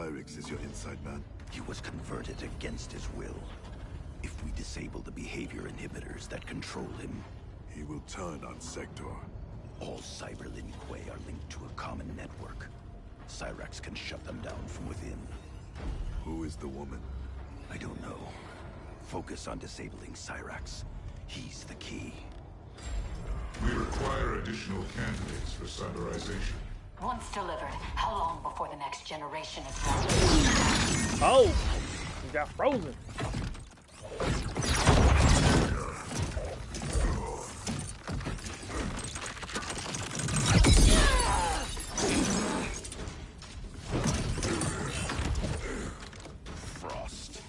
Cyrax is your inside man? He was converted against his will. If we disable the behavior inhibitors that control him, he will turn on Sector. All Cyber Lin Kuei are linked to a common network. Cyrax can shut them down from within. Who is the woman? I don't know. Focus on disabling Cyrax. He's the key. We require additional candidates for cyberization. Once delivered, how long before the next generation is ready? Oh! You got frozen. Frost.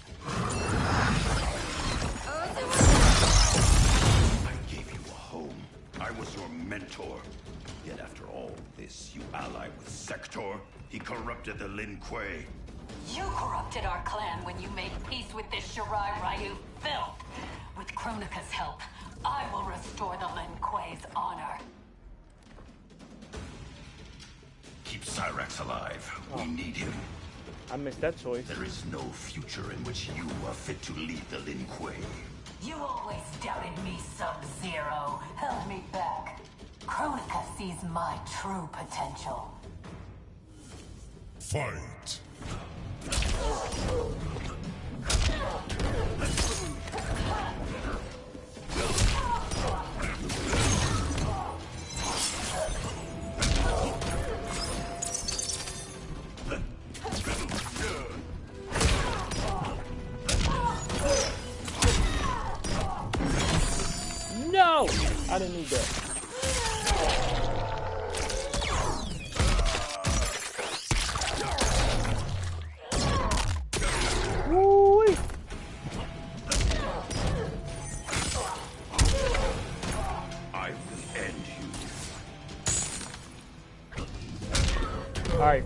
I gave you a home. I was your mentor. Yet after all this, you ally with Sector. He corrupted the Lin Kuei. You corrupted our clan when you made peace with this Shirai Ryu filth. With Kronika's help, I will restore the Lin Kuei's honor. Keep Cyrax alive. We ah. need him. I missed that choice. There is no future in which you are fit to lead the Lin Kuei. You always doubted me, Sub-Zero. Sees my true potential. Fight! No! I didn't need that.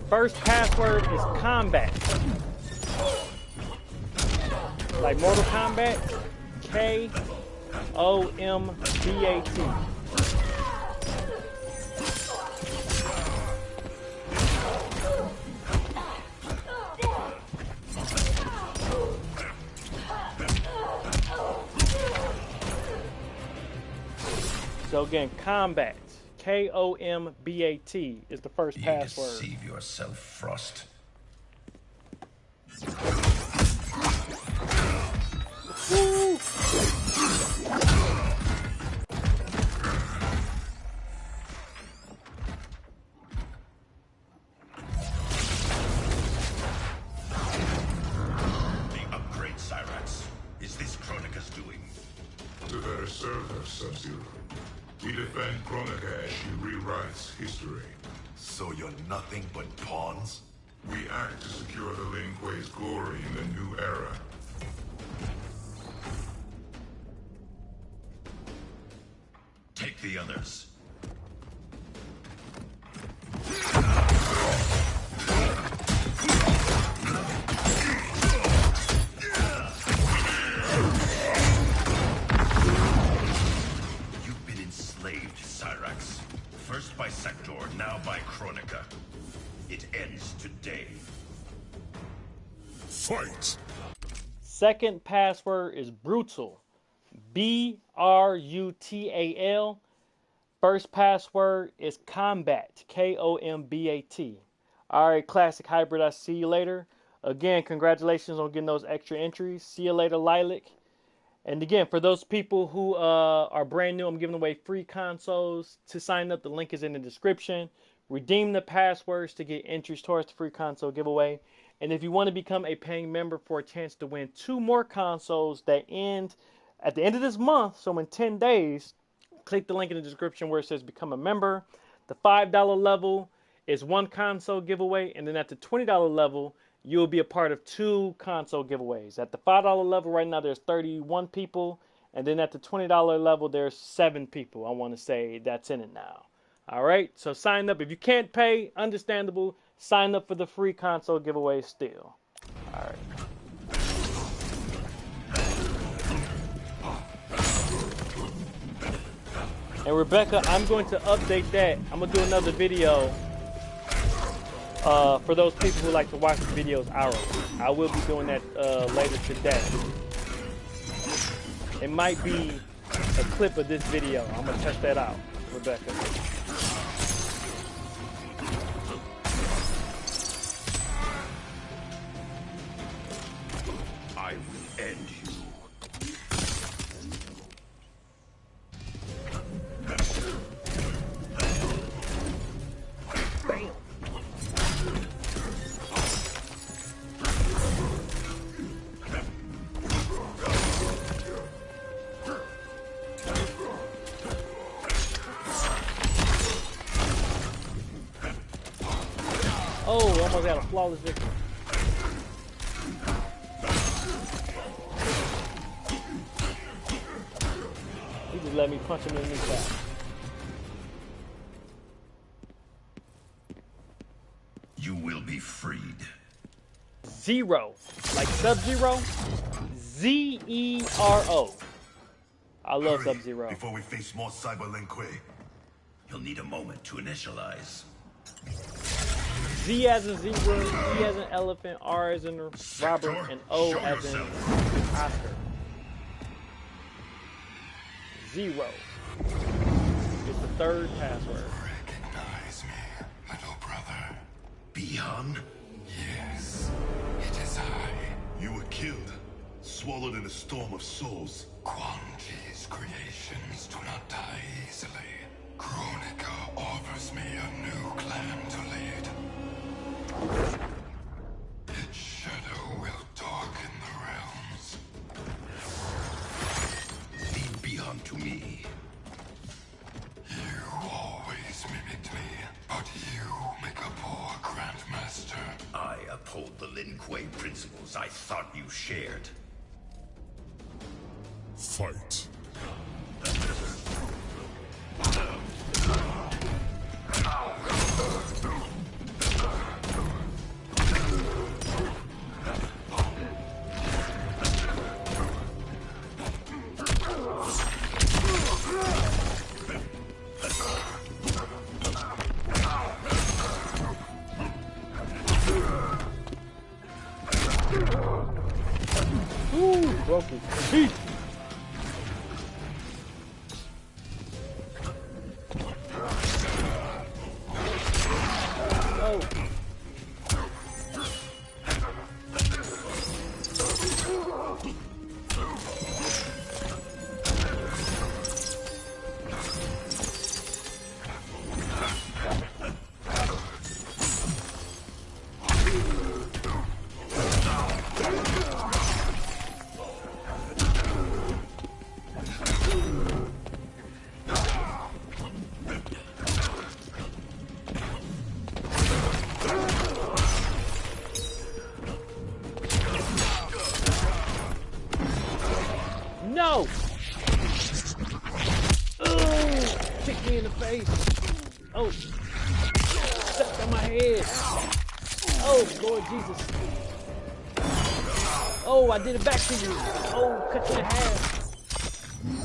First password is combat. Like Mortal Kombat, K O M B A T. So again, combat. K O M B A T is the first You password. deceive yourself, Frost. The others. You've been enslaved, Cyrax. First by Sector, now by Kronika. It ends today. Fight! Second password is brutal. B R U T A L. First password is combat. K O M B A T. All right, classic hybrid. I see you later. Again, congratulations on getting those extra entries. See you later, Lilac. And again, for those people who uh, are brand new, I'm giving away free consoles. To sign up, the link is in the description. Redeem the passwords to get entries towards the free console giveaway. And if you want to become a paying member for a chance to win two more consoles that end at the end of this month, so in 10 days, click the link in the description where it says become a member. The $5 level is one console giveaway, and then at the $20 level, you'll be a part of two console giveaways. At the $5 level right now, there's 31 people, and then at the $20 level, there's seven people. I want to say that's in it now. All right, so sign up. If you can't pay, understandable. Sign up for the free console giveaway still. All right. And Rebecca, I'm going to update that. I'm gonna do another video uh, for those people who like to watch the videos hourly. I will be doing that uh, later today. It might be a clip of this video. I'm gonna test that out, Rebecca. Oh, almost had a flawless victory. He just let me punch him in the kneecap. You will be freed. Zero. Like Sub Zero? Z E R O. I love Sub Zero. Before we face more Cyber Lin Kuei. You'll need a moment to initialize. Z as in zebra, E as in elephant, R as in Robert, and O show as in yourself. Oscar. Zero. It's the third password. Recognize me, little brother. Bihan? Yes, it is I. You were killed, swallowed in a storm of souls. Quan Chi's creations do not die shared. Jesus. Oh, I did it back to you. Oh, cut you in half.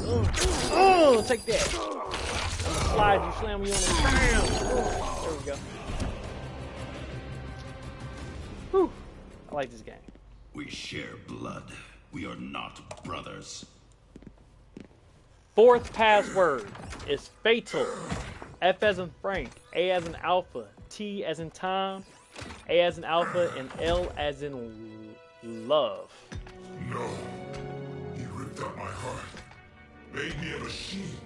Oh, oh take that. I'm gonna slide you, slam you on the Bam! Oh, there we go. Whew. I like this game. We share blood. We are not brothers. Fourth password is fatal. F as in Frank, A as in Alpha, T as in Tom, A as in Alpha, and L as in love. No. He ripped out my heart. Made me a machine.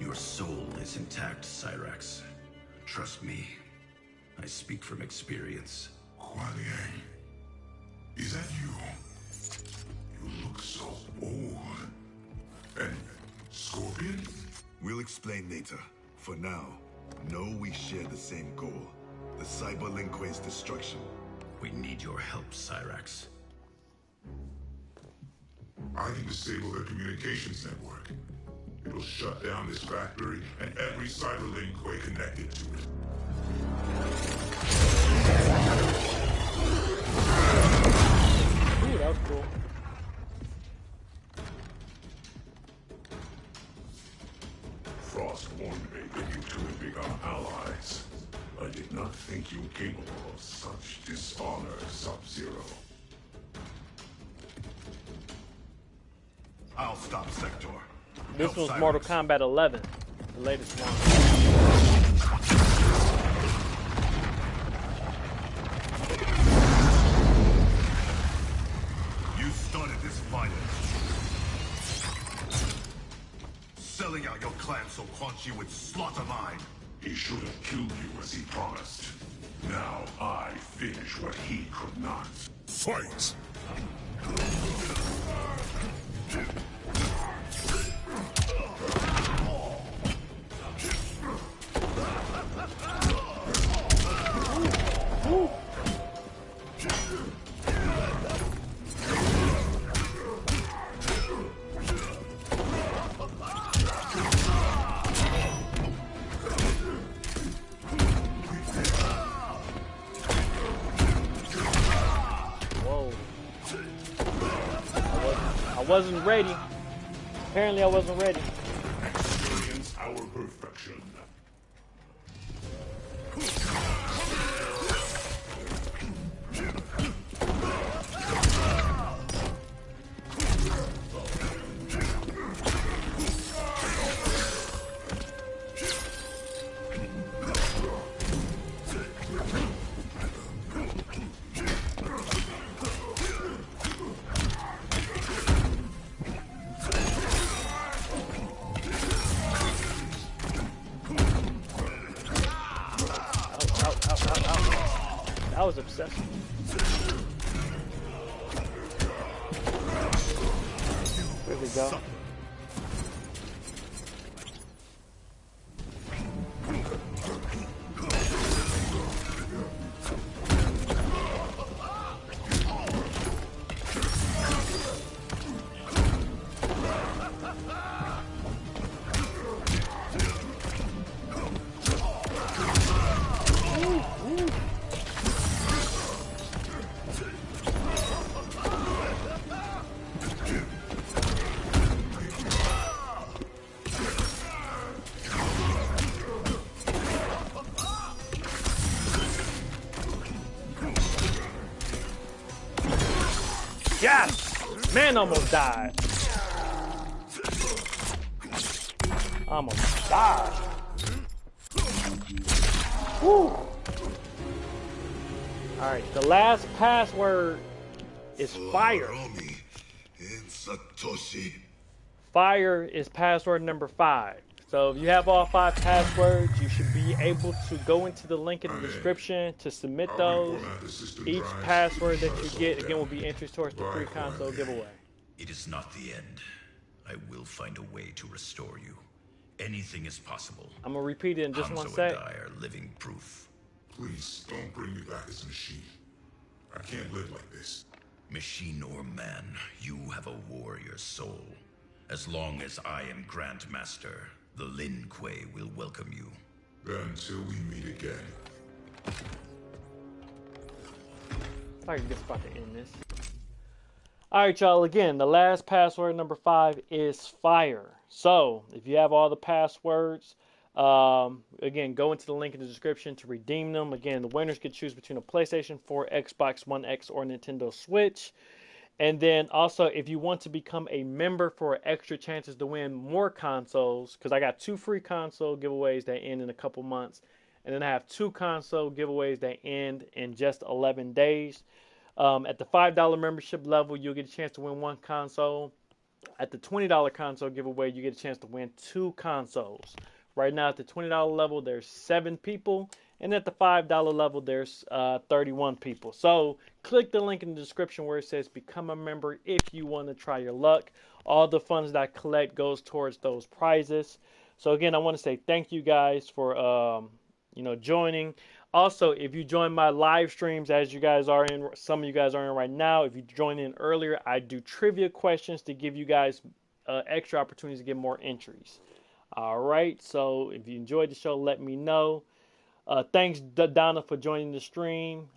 Your soul is intact, Cyrax. Trust me. I speak from experience. Kuai Liang. Is that you? You look so old. And Scorpion? We'll explain later. For now, know we share the same goal. The Cyber destruction. We need your help, Cyrax. I can disable their communications network. It'll shut down this factory and every cyber link connected to it. Ooh, that was cool. Of such dishonor, Sub-Zero. I'll stop Sector. This Help was Mortal Kombat 11, the latest one. You started this violence. Selling out your clan so Quan Chi would slaughter mine. He should have killed you as he promised. Now I finish what he could not. Fight! Wasn't, ready. Apparently, I wasn't ready. That Man almost died. Almost died. Woo! Alright, the last password is fire. Romi and Satoshi. Fire is password number five. So if you have all five passwords, you should be able to go into the link in the description to submit those. Each password that you get, again, will be entries towards the free console giveaway. It is not the end. I will find a way to restore you. Anything is possible. I'm gonna repeat it in just Hanzo one and sec. I are living proof. Please don't bring me back as a machine. I can't live like this. Machine or man, you have a warrior soul. As long as I am Grand Master, the Lin Kuei will welcome you. Until we meet again. I can just about to end this. Alright, y'all. Again, the last password number five is fire. So, if you have all the passwords, um, again, go into the link in the description to redeem them. Again, the winners can choose between a PlayStation 4, Xbox One X, or Nintendo Switch. And then also, if you want to become a member for extra chances to win more consoles, because I got two free console giveaways that end in a couple months, and then I have two console giveaways that end in just 11 days. Um, at the $5 membership level, you'll get a chance to win one console. At the $20 console giveaway, you get a chance to win two consoles. Right now, at the $20 level, there's seven people, and at the $5 level, there's uh, 31 people. So, click the link in the description where it says become a member if you want to try your luck. All the funds that I collect goes towards those prizes. So, again, I want to say thank you guys for um, you know joining. Also, if you join my live streams, as you guys are in, some of you guys are in right now. If you join in earlier, I do trivia questions to give you guys uh, extra opportunities to get more entries. All right. So if you enjoyed the show, let me know. Uh, thanks, D- Donna, for joining the stream.